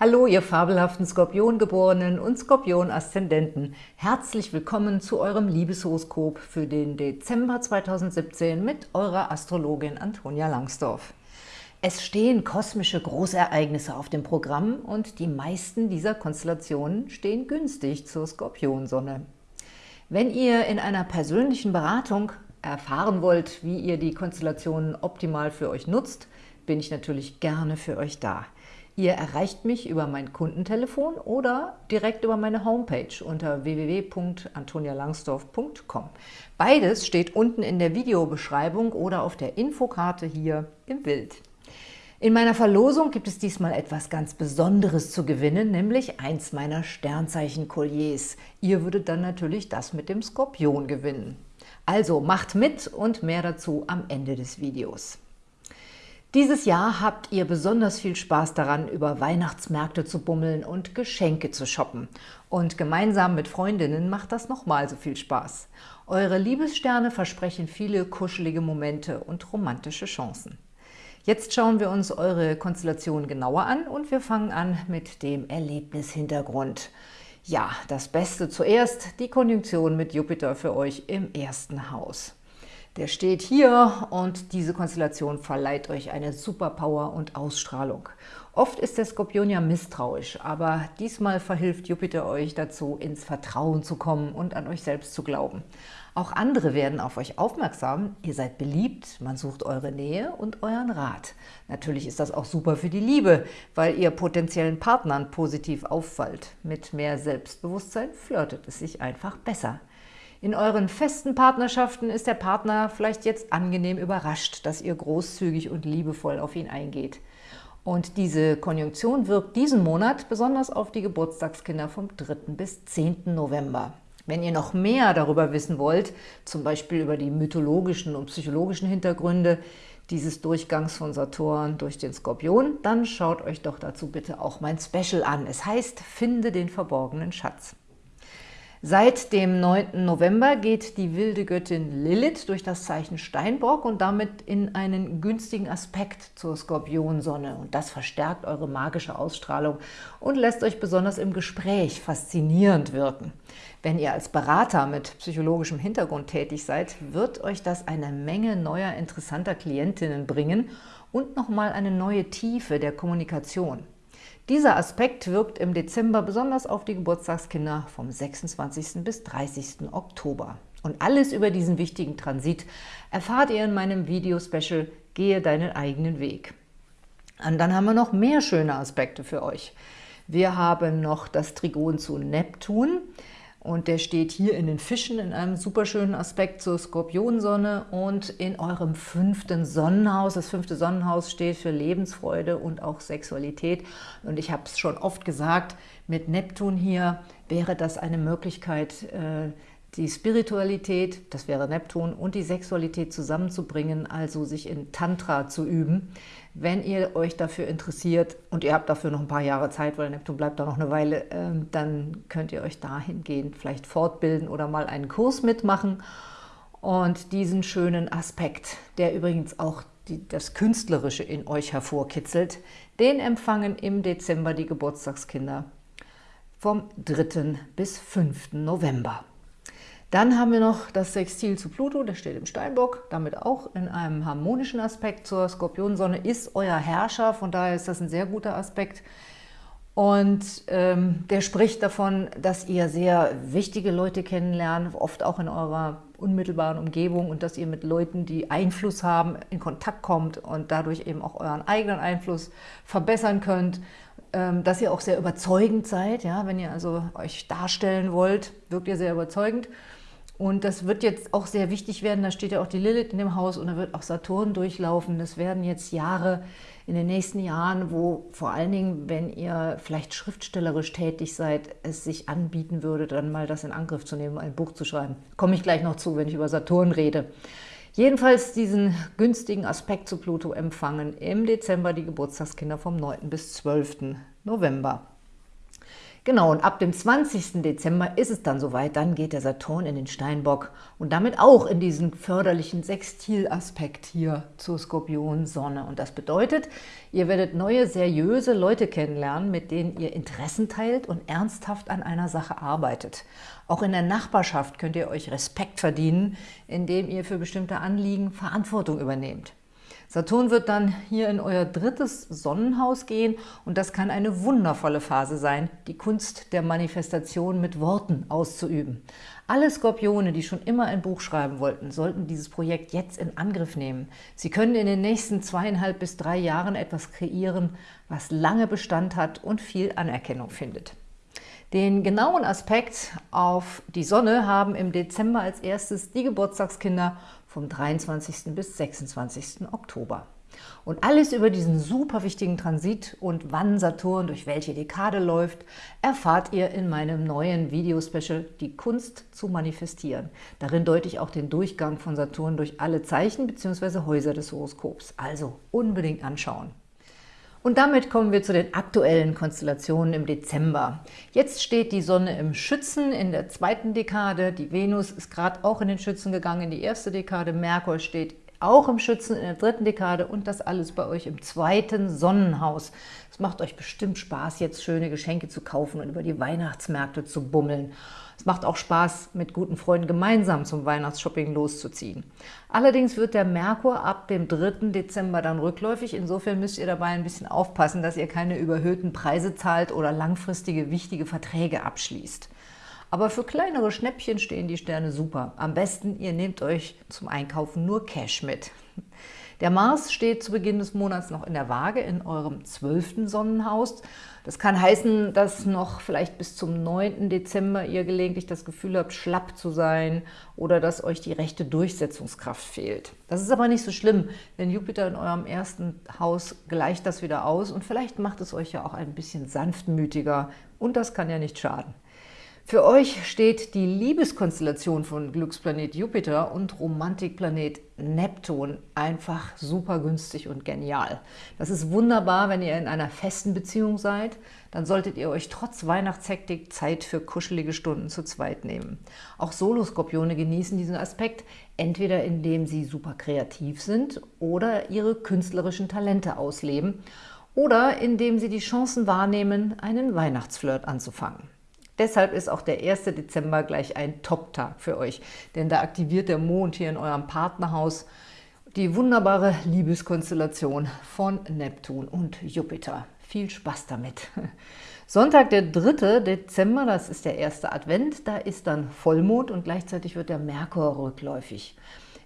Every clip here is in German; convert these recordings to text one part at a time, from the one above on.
Hallo, ihr fabelhaften Skorpiongeborenen und Skorpion-Aszendenten. Herzlich willkommen zu eurem Liebeshoroskop für den Dezember 2017 mit eurer Astrologin Antonia Langsdorf. Es stehen kosmische Großereignisse auf dem Programm und die meisten dieser Konstellationen stehen günstig zur Skorpionsonne. Wenn ihr in einer persönlichen Beratung erfahren wollt, wie ihr die Konstellationen optimal für euch nutzt, bin ich natürlich gerne für euch da. Ihr erreicht mich über mein Kundentelefon oder direkt über meine Homepage unter www.antonialangsdorf.com. Beides steht unten in der Videobeschreibung oder auf der Infokarte hier im Bild. In meiner Verlosung gibt es diesmal etwas ganz Besonderes zu gewinnen, nämlich eins meiner Sternzeichen-Kolliers. Ihr würdet dann natürlich das mit dem Skorpion gewinnen. Also macht mit und mehr dazu am Ende des Videos. Dieses Jahr habt ihr besonders viel Spaß daran, über Weihnachtsmärkte zu bummeln und Geschenke zu shoppen. Und gemeinsam mit Freundinnen macht das nochmal so viel Spaß. Eure Liebessterne versprechen viele kuschelige Momente und romantische Chancen. Jetzt schauen wir uns eure Konstellation genauer an und wir fangen an mit dem Erlebnishintergrund. Ja, das Beste zuerst, die Konjunktion mit Jupiter für euch im ersten Haus. Der steht hier und diese Konstellation verleiht euch eine Superpower und Ausstrahlung. Oft ist der Skorpion ja misstrauisch, aber diesmal verhilft Jupiter euch dazu, ins Vertrauen zu kommen und an euch selbst zu glauben. Auch andere werden auf euch aufmerksam, ihr seid beliebt, man sucht eure Nähe und euren Rat. Natürlich ist das auch super für die Liebe, weil ihr potenziellen Partnern positiv auffallt. Mit mehr Selbstbewusstsein flirtet es sich einfach besser. In euren festen Partnerschaften ist der Partner vielleicht jetzt angenehm überrascht, dass ihr großzügig und liebevoll auf ihn eingeht. Und diese Konjunktion wirkt diesen Monat besonders auf die Geburtstagskinder vom 3. bis 10. November. Wenn ihr noch mehr darüber wissen wollt, zum Beispiel über die mythologischen und psychologischen Hintergründe dieses Durchgangs von Saturn durch den Skorpion, dann schaut euch doch dazu bitte auch mein Special an. Es heißt Finde den verborgenen Schatz. Seit dem 9. November geht die wilde Göttin Lilith durch das Zeichen Steinbock und damit in einen günstigen Aspekt zur Skorpionsonne. Und das verstärkt eure magische Ausstrahlung und lässt euch besonders im Gespräch faszinierend wirken. Wenn ihr als Berater mit psychologischem Hintergrund tätig seid, wird euch das eine Menge neuer interessanter Klientinnen bringen und nochmal eine neue Tiefe der Kommunikation. Dieser Aspekt wirkt im Dezember besonders auf die Geburtstagskinder vom 26. bis 30. Oktober. Und alles über diesen wichtigen Transit erfahrt ihr in meinem Video-Special Gehe deinen eigenen Weg. Und dann haben wir noch mehr schöne Aspekte für euch. Wir haben noch das Trigon zu Neptun. Und der steht hier in den Fischen in einem super schönen Aspekt zur Skorpionsonne und in eurem fünften Sonnenhaus. Das fünfte Sonnenhaus steht für Lebensfreude und auch Sexualität. Und ich habe es schon oft gesagt, mit Neptun hier wäre das eine Möglichkeit, äh, die Spiritualität, das wäre Neptun, und die Sexualität zusammenzubringen, also sich in Tantra zu üben. Wenn ihr euch dafür interessiert und ihr habt dafür noch ein paar Jahre Zeit, weil Neptun bleibt da noch eine Weile, ähm, dann könnt ihr euch dahingehend vielleicht fortbilden oder mal einen Kurs mitmachen. Und diesen schönen Aspekt, der übrigens auch die, das Künstlerische in euch hervorkitzelt, den empfangen im Dezember die Geburtstagskinder vom 3. bis 5. November. Dann haben wir noch das Sextil zu Pluto, der steht im Steinbock, damit auch in einem harmonischen Aspekt zur Skorpionsonne, ist euer Herrscher, von daher ist das ein sehr guter Aspekt. Und ähm, der spricht davon, dass ihr sehr wichtige Leute kennenlernt, oft auch in eurer unmittelbaren Umgebung und dass ihr mit Leuten, die Einfluss haben, in Kontakt kommt und dadurch eben auch euren eigenen Einfluss verbessern könnt ähm, dass ihr auch sehr überzeugend seid. Ja? Wenn ihr also euch darstellen wollt, wirkt ihr sehr überzeugend. Und das wird jetzt auch sehr wichtig werden, da steht ja auch die Lilith in dem Haus und da wird auch Saturn durchlaufen. Das werden jetzt Jahre in den nächsten Jahren, wo vor allen Dingen, wenn ihr vielleicht schriftstellerisch tätig seid, es sich anbieten würde, dann mal das in Angriff zu nehmen, ein Buch zu schreiben. Komme ich gleich noch zu, wenn ich über Saturn rede. Jedenfalls diesen günstigen Aspekt zu Pluto empfangen im Dezember die Geburtstagskinder vom 9. bis 12. November. Genau, und ab dem 20. Dezember ist es dann soweit, dann geht der Saturn in den Steinbock und damit auch in diesen förderlichen Sextilaspekt hier zur Skorpion-Sonne. Und das bedeutet, ihr werdet neue, seriöse Leute kennenlernen, mit denen ihr Interessen teilt und ernsthaft an einer Sache arbeitet. Auch in der Nachbarschaft könnt ihr euch Respekt verdienen, indem ihr für bestimmte Anliegen Verantwortung übernehmt. Saturn wird dann hier in euer drittes Sonnenhaus gehen und das kann eine wundervolle Phase sein, die Kunst der Manifestation mit Worten auszuüben. Alle Skorpione, die schon immer ein Buch schreiben wollten, sollten dieses Projekt jetzt in Angriff nehmen. Sie können in den nächsten zweieinhalb bis drei Jahren etwas kreieren, was lange Bestand hat und viel Anerkennung findet. Den genauen Aspekt auf die Sonne haben im Dezember als erstes die Geburtstagskinder vom 23. bis 26. Oktober. Und alles über diesen super wichtigen Transit und wann Saturn durch welche Dekade läuft, erfahrt ihr in meinem neuen Videospecial Die Kunst zu manifestieren. Darin deute ich auch den Durchgang von Saturn durch alle Zeichen bzw. Häuser des Horoskops. Also unbedingt anschauen. Und damit kommen wir zu den aktuellen Konstellationen im Dezember. Jetzt steht die Sonne im Schützen in der zweiten Dekade, die Venus ist gerade auch in den Schützen gegangen in die erste Dekade, Merkur steht auch im Schützen in der dritten Dekade und das alles bei euch im zweiten Sonnenhaus. Es macht euch bestimmt Spaß, jetzt schöne Geschenke zu kaufen und über die Weihnachtsmärkte zu bummeln. Es macht auch Spaß, mit guten Freunden gemeinsam zum Weihnachtsshopping loszuziehen. Allerdings wird der Merkur ab dem 3. Dezember dann rückläufig. Insofern müsst ihr dabei ein bisschen aufpassen, dass ihr keine überhöhten Preise zahlt oder langfristige wichtige Verträge abschließt. Aber für kleinere Schnäppchen stehen die Sterne super. Am besten, ihr nehmt euch zum Einkaufen nur Cash mit. Der Mars steht zu Beginn des Monats noch in der Waage in eurem zwölften Sonnenhaus. Das kann heißen, dass noch vielleicht bis zum 9. Dezember ihr gelegentlich das Gefühl habt, schlapp zu sein oder dass euch die rechte Durchsetzungskraft fehlt. Das ist aber nicht so schlimm, denn Jupiter in eurem ersten Haus gleicht das wieder aus und vielleicht macht es euch ja auch ein bisschen sanftmütiger und das kann ja nicht schaden. Für euch steht die Liebeskonstellation von Glücksplanet Jupiter und Romantikplanet Neptun einfach super günstig und genial. Das ist wunderbar, wenn ihr in einer festen Beziehung seid. Dann solltet ihr euch trotz Weihnachtshektik Zeit für kuschelige Stunden zu zweit nehmen. Auch Soloskorpione genießen diesen Aspekt, entweder indem sie super kreativ sind oder ihre künstlerischen Talente ausleben oder indem sie die Chancen wahrnehmen, einen Weihnachtsflirt anzufangen. Deshalb ist auch der 1. Dezember gleich ein Top-Tag für euch, denn da aktiviert der Mond hier in eurem Partnerhaus die wunderbare Liebeskonstellation von Neptun und Jupiter. Viel Spaß damit! Sonntag, der 3. Dezember, das ist der erste Advent, da ist dann Vollmond und gleichzeitig wird der Merkur rückläufig.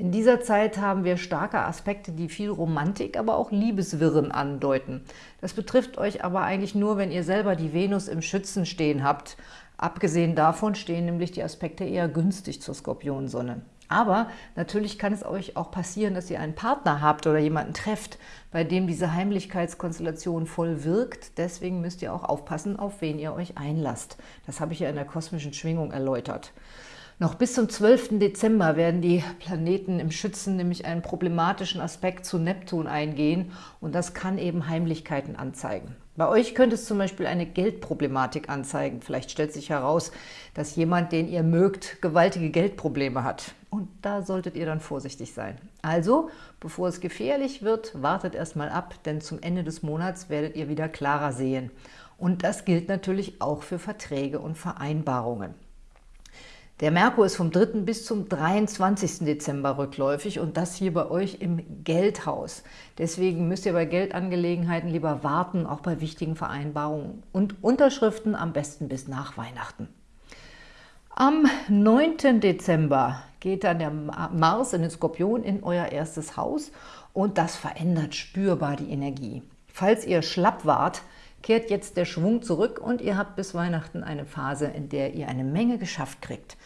In dieser Zeit haben wir starke Aspekte, die viel Romantik, aber auch Liebeswirren andeuten. Das betrifft euch aber eigentlich nur, wenn ihr selber die Venus im Schützen stehen habt. Abgesehen davon stehen nämlich die Aspekte eher günstig zur Skorpionsonne. Aber natürlich kann es euch auch passieren, dass ihr einen Partner habt oder jemanden trefft, bei dem diese Heimlichkeitskonstellation voll wirkt. Deswegen müsst ihr auch aufpassen, auf wen ihr euch einlasst. Das habe ich ja in der kosmischen Schwingung erläutert. Noch bis zum 12. Dezember werden die Planeten im Schützen nämlich einen problematischen Aspekt zu Neptun eingehen und das kann eben Heimlichkeiten anzeigen. Bei euch könnte es zum Beispiel eine Geldproblematik anzeigen. Vielleicht stellt sich heraus, dass jemand, den ihr mögt, gewaltige Geldprobleme hat. Und da solltet ihr dann vorsichtig sein. Also, bevor es gefährlich wird, wartet erstmal ab, denn zum Ende des Monats werdet ihr wieder klarer sehen. Und das gilt natürlich auch für Verträge und Vereinbarungen. Der Merkur ist vom 3. bis zum 23. Dezember rückläufig und das hier bei euch im Geldhaus. Deswegen müsst ihr bei Geldangelegenheiten lieber warten, auch bei wichtigen Vereinbarungen und Unterschriften am besten bis nach Weihnachten. Am 9. Dezember geht dann der Mars in den Skorpion in euer erstes Haus und das verändert spürbar die Energie. Falls ihr schlapp wart, kehrt jetzt der Schwung zurück und ihr habt bis Weihnachten eine Phase, in der ihr eine Menge geschafft kriegt.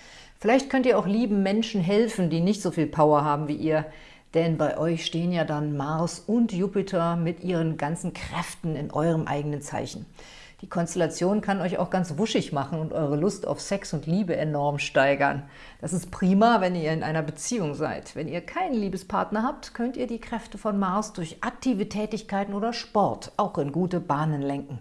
Vielleicht könnt ihr auch lieben Menschen helfen, die nicht so viel Power haben wie ihr, denn bei euch stehen ja dann Mars und Jupiter mit ihren ganzen Kräften in eurem eigenen Zeichen. Die Konstellation kann euch auch ganz wuschig machen und eure Lust auf Sex und Liebe enorm steigern. Das ist prima, wenn ihr in einer Beziehung seid. Wenn ihr keinen Liebespartner habt, könnt ihr die Kräfte von Mars durch aktive Tätigkeiten oder Sport auch in gute Bahnen lenken.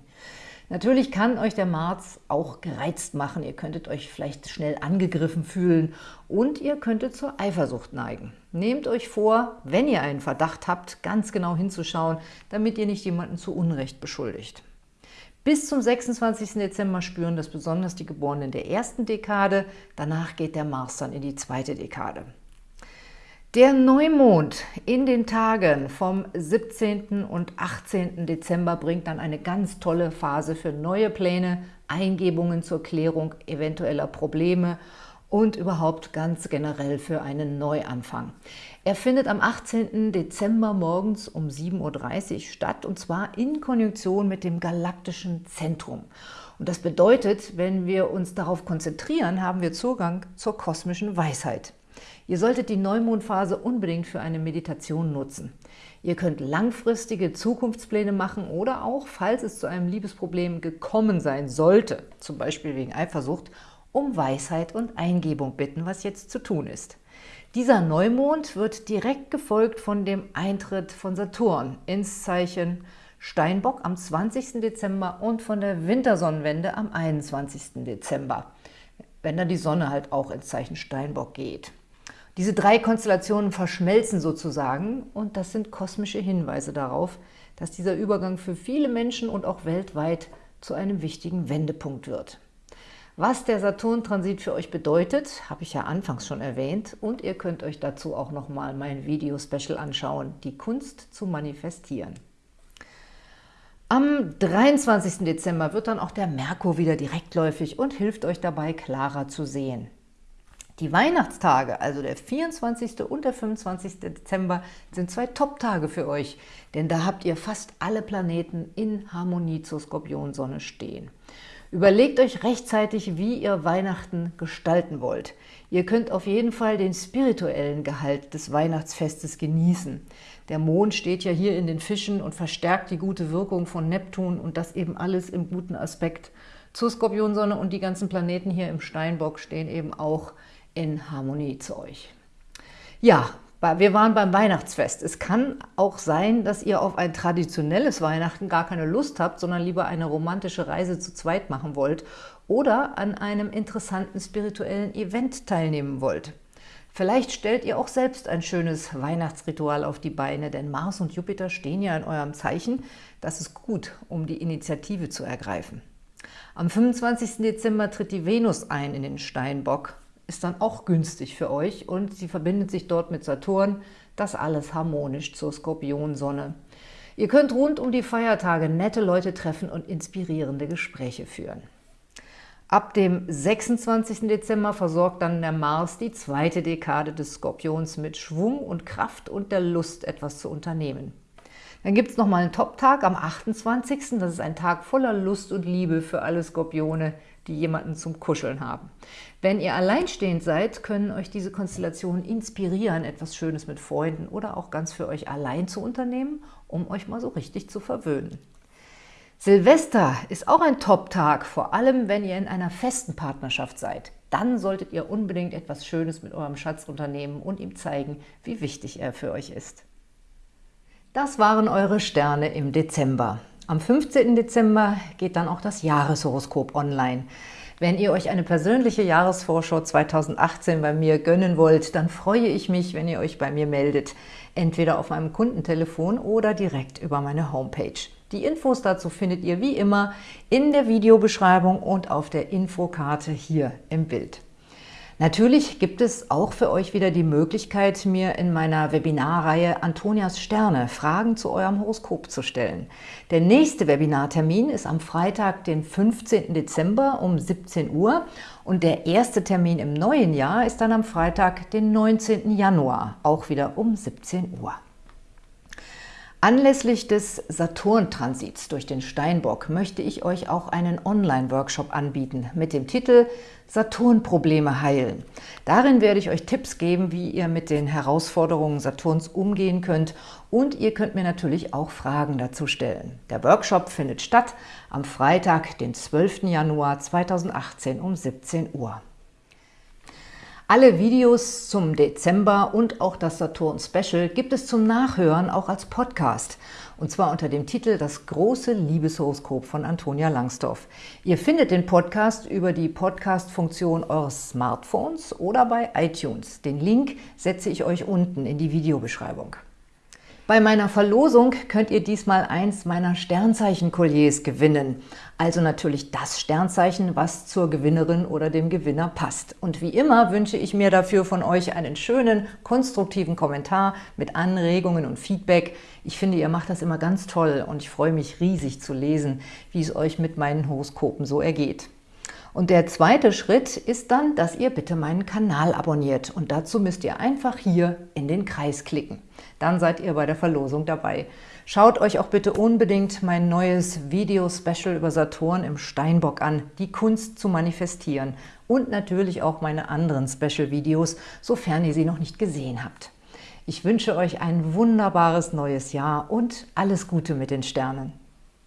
Natürlich kann euch der Mars auch gereizt machen. Ihr könntet euch vielleicht schnell angegriffen fühlen und ihr könntet zur Eifersucht neigen. Nehmt euch vor, wenn ihr einen Verdacht habt, ganz genau hinzuschauen, damit ihr nicht jemanden zu Unrecht beschuldigt. Bis zum 26. Dezember spüren das besonders die Geborenen der ersten Dekade. Danach geht der Mars dann in die zweite Dekade. Der Neumond in den Tagen vom 17. und 18. Dezember bringt dann eine ganz tolle Phase für neue Pläne, Eingebungen zur Klärung eventueller Probleme und überhaupt ganz generell für einen Neuanfang. Er findet am 18. Dezember morgens um 7.30 Uhr statt und zwar in Konjunktion mit dem galaktischen Zentrum. Und das bedeutet, wenn wir uns darauf konzentrieren, haben wir Zugang zur kosmischen Weisheit. Ihr solltet die Neumondphase unbedingt für eine Meditation nutzen. Ihr könnt langfristige Zukunftspläne machen oder auch, falls es zu einem Liebesproblem gekommen sein sollte, zum Beispiel wegen Eifersucht, um Weisheit und Eingebung bitten, was jetzt zu tun ist. Dieser Neumond wird direkt gefolgt von dem Eintritt von Saturn ins Zeichen Steinbock am 20. Dezember und von der Wintersonnenwende am 21. Dezember, wenn dann die Sonne halt auch ins Zeichen Steinbock geht. Diese drei Konstellationen verschmelzen sozusagen und das sind kosmische Hinweise darauf, dass dieser Übergang für viele Menschen und auch weltweit zu einem wichtigen Wendepunkt wird. Was der Saturn-Transit für euch bedeutet, habe ich ja anfangs schon erwähnt und ihr könnt euch dazu auch nochmal mein Video-Special anschauen, die Kunst zu manifestieren. Am 23. Dezember wird dann auch der Merkur wieder direktläufig und hilft euch dabei, klarer zu sehen. Die Weihnachtstage, also der 24. und der 25. Dezember, sind zwei Top-Tage für euch, denn da habt ihr fast alle Planeten in Harmonie zur Skorpionsonne stehen. Überlegt euch rechtzeitig, wie ihr Weihnachten gestalten wollt. Ihr könnt auf jeden Fall den spirituellen Gehalt des Weihnachtsfestes genießen. Der Mond steht ja hier in den Fischen und verstärkt die gute Wirkung von Neptun und das eben alles im guten Aspekt zur Skorpionsonne und die ganzen Planeten hier im Steinbock stehen eben auch in Harmonie zu euch. Ja, wir waren beim Weihnachtsfest. Es kann auch sein, dass ihr auf ein traditionelles Weihnachten gar keine Lust habt, sondern lieber eine romantische Reise zu zweit machen wollt oder an einem interessanten spirituellen Event teilnehmen wollt. Vielleicht stellt ihr auch selbst ein schönes Weihnachtsritual auf die Beine, denn Mars und Jupiter stehen ja in eurem Zeichen. Das ist gut, um die Initiative zu ergreifen. Am 25. Dezember tritt die Venus ein in den Steinbock ist dann auch günstig für euch und sie verbindet sich dort mit Saturn, das alles harmonisch zur Skorpionsonne. Ihr könnt rund um die Feiertage nette Leute treffen und inspirierende Gespräche führen. Ab dem 26. Dezember versorgt dann der Mars die zweite Dekade des Skorpions mit Schwung und Kraft und der Lust, etwas zu unternehmen. Dann gibt es nochmal einen Top-Tag am 28. Das ist ein Tag voller Lust und Liebe für alle Skorpione, die jemanden zum Kuscheln haben. Wenn ihr alleinstehend seid, können euch diese Konstellationen inspirieren, etwas Schönes mit Freunden oder auch ganz für euch allein zu unternehmen, um euch mal so richtig zu verwöhnen. Silvester ist auch ein Top-Tag, vor allem wenn ihr in einer festen Partnerschaft seid. Dann solltet ihr unbedingt etwas Schönes mit eurem Schatz unternehmen und ihm zeigen, wie wichtig er für euch ist. Das waren eure Sterne im Dezember. Am 15. Dezember geht dann auch das Jahreshoroskop online. Wenn ihr euch eine persönliche Jahresvorschau 2018 bei mir gönnen wollt, dann freue ich mich, wenn ihr euch bei mir meldet, entweder auf meinem Kundentelefon oder direkt über meine Homepage. Die Infos dazu findet ihr wie immer in der Videobeschreibung und auf der Infokarte hier im Bild. Natürlich gibt es auch für euch wieder die Möglichkeit, mir in meiner Webinarreihe Antonias Sterne Fragen zu eurem Horoskop zu stellen. Der nächste Webinartermin ist am Freitag, den 15. Dezember um 17 Uhr und der erste Termin im neuen Jahr ist dann am Freitag, den 19. Januar, auch wieder um 17 Uhr. Anlässlich des Saturn-Transits durch den Steinbock möchte ich euch auch einen Online-Workshop anbieten mit dem Titel Saturn-Probleme heilen. Darin werde ich euch Tipps geben, wie ihr mit den Herausforderungen Saturns umgehen könnt und ihr könnt mir natürlich auch Fragen dazu stellen. Der Workshop findet statt am Freitag, den 12. Januar 2018 um 17 Uhr. Alle Videos zum Dezember und auch das Saturn Special gibt es zum Nachhören auch als Podcast. und zwar unter dem Titel Das große Liebeshoroskop von Antonia Langsdorf. Ihr findet den Podcast über die Podcast-Funktion eures Smartphones oder bei iTunes. Den Link setze ich euch unten in die Videobeschreibung. Bei meiner Verlosung könnt ihr diesmal eins meiner Sternzeichen-Kolliers gewinnen. Also natürlich das Sternzeichen, was zur Gewinnerin oder dem Gewinner passt. Und wie immer wünsche ich mir dafür von euch einen schönen, konstruktiven Kommentar mit Anregungen und Feedback. Ich finde, ihr macht das immer ganz toll und ich freue mich riesig zu lesen, wie es euch mit meinen Horoskopen so ergeht. Und der zweite Schritt ist dann, dass ihr bitte meinen Kanal abonniert. Und dazu müsst ihr einfach hier in den Kreis klicken. Dann seid ihr bei der Verlosung dabei. Schaut euch auch bitte unbedingt mein neues Video-Special über Saturn im Steinbock an, die Kunst zu manifestieren. Und natürlich auch meine anderen Special-Videos, sofern ihr sie noch nicht gesehen habt. Ich wünsche euch ein wunderbares neues Jahr und alles Gute mit den Sternen.